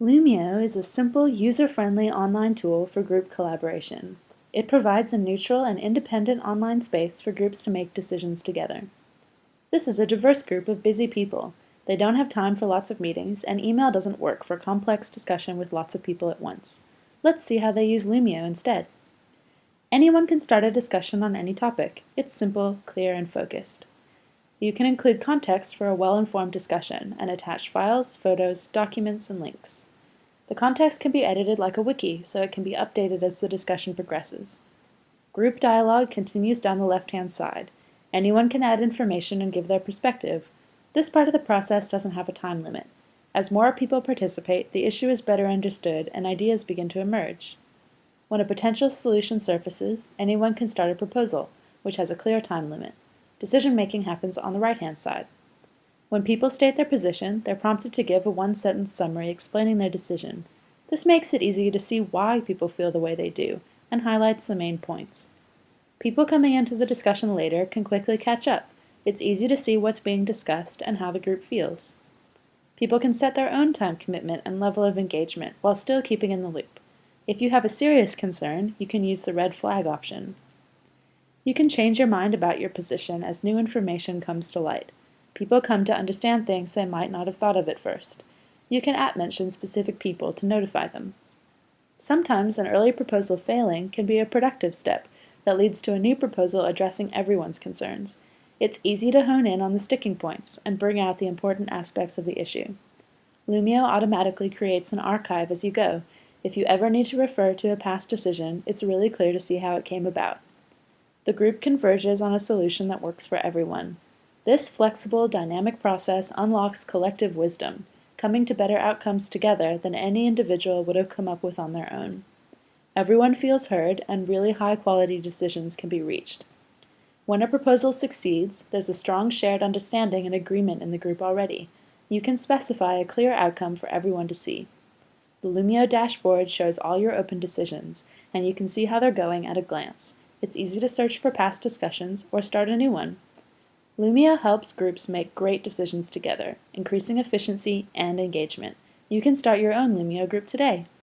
Loomio is a simple, user-friendly online tool for group collaboration. It provides a neutral and independent online space for groups to make decisions together. This is a diverse group of busy people. They don't have time for lots of meetings, and email doesn't work for complex discussion with lots of people at once. Let's see how they use Loomio instead. Anyone can start a discussion on any topic. It's simple, clear, and focused. You can include context for a well-informed discussion and attach files, photos, documents, and links. The context can be edited like a wiki, so it can be updated as the discussion progresses. Group dialogue continues down the left-hand side. Anyone can add information and give their perspective. This part of the process doesn't have a time limit. As more people participate, the issue is better understood and ideas begin to emerge. When a potential solution surfaces, anyone can start a proposal, which has a clear time limit. Decision-making happens on the right-hand side. When people state their position, they're prompted to give a one-sentence summary explaining their decision. This makes it easy to see why people feel the way they do, and highlights the main points. People coming into the discussion later can quickly catch up. It's easy to see what's being discussed and how the group feels. People can set their own time commitment and level of engagement while still keeping in the loop. If you have a serious concern, you can use the red flag option. You can change your mind about your position as new information comes to light. People come to understand things they might not have thought of at first. You can at-mention specific people to notify them. Sometimes an early proposal failing can be a productive step that leads to a new proposal addressing everyone's concerns. It's easy to hone in on the sticking points and bring out the important aspects of the issue. Loomio automatically creates an archive as you go. If you ever need to refer to a past decision, it's really clear to see how it came about. The group converges on a solution that works for everyone. This flexible, dynamic process unlocks collective wisdom, coming to better outcomes together than any individual would have come up with on their own. Everyone feels heard, and really high-quality decisions can be reached. When a proposal succeeds, there's a strong shared understanding and agreement in the group already. You can specify a clear outcome for everyone to see. The Loomio dashboard shows all your open decisions, and you can see how they're going at a glance. It's easy to search for past discussions or start a new one. Loomio helps groups make great decisions together, increasing efficiency and engagement. You can start your own Loomio group today.